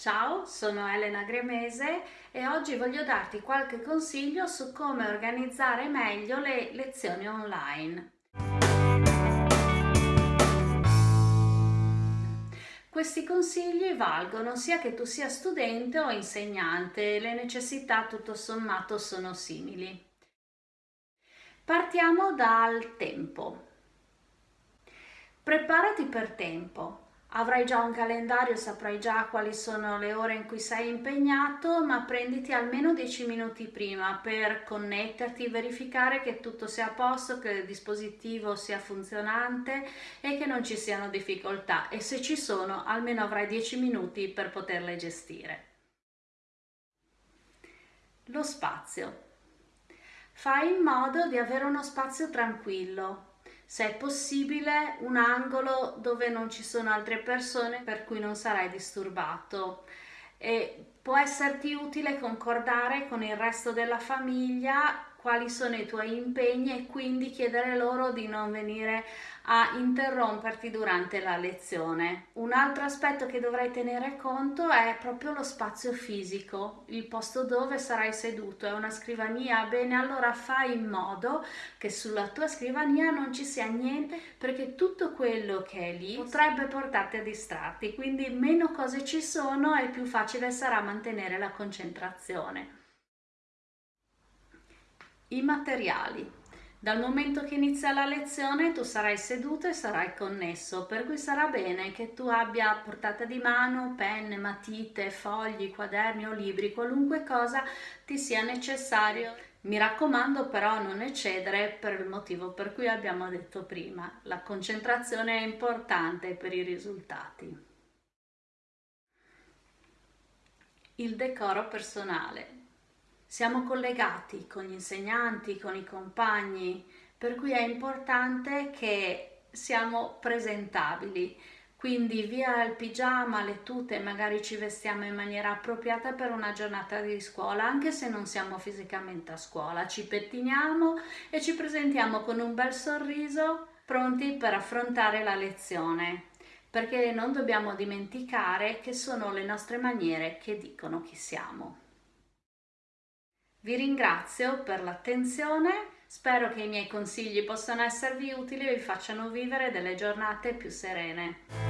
Ciao, sono Elena Gremese e oggi voglio darti qualche consiglio su come organizzare meglio le lezioni online. Questi consigli valgono sia che tu sia studente o insegnante, le necessità tutto sommato sono simili. Partiamo dal tempo. Preparati per tempo. Avrai già un calendario, saprai già quali sono le ore in cui sei impegnato, ma prenditi almeno 10 minuti prima per connetterti, verificare che tutto sia a posto, che il dispositivo sia funzionante e che non ci siano difficoltà e se ci sono almeno avrai 10 minuti per poterle gestire. Lo spazio. Fai in modo di avere uno spazio tranquillo, se è possibile un angolo dove non ci sono altre persone per cui non sarai disturbato. E può esserti utile concordare con il resto della famiglia quali sono i tuoi impegni e quindi chiedere loro di non venire a interromperti durante la lezione. Un altro aspetto che dovrai tenere conto è proprio lo spazio fisico, il posto dove sarai seduto, è una scrivania, bene allora fai in modo che sulla tua scrivania non ci sia niente perché tutto quello che è lì potrebbe portarti a distrarti, quindi meno cose ci sono e più facile sarà mantenere la concentrazione. I materiali. Dal momento che inizia la lezione tu sarai seduto e sarai connesso, per cui sarà bene che tu abbia portata di mano penne, matite, fogli, quaderni o libri, qualunque cosa ti sia necessario. Mi raccomando però non eccedere per il motivo per cui abbiamo detto prima, la concentrazione è importante per i risultati. Il decoro personale. Siamo collegati con gli insegnanti, con i compagni, per cui è importante che siamo presentabili. Quindi via il pigiama, le tute, magari ci vestiamo in maniera appropriata per una giornata di scuola, anche se non siamo fisicamente a scuola. Ci pettiniamo e ci presentiamo con un bel sorriso, pronti per affrontare la lezione perché non dobbiamo dimenticare che sono le nostre maniere che dicono chi siamo. Vi ringrazio per l'attenzione, spero che i miei consigli possano esservi utili e vi facciano vivere delle giornate più serene.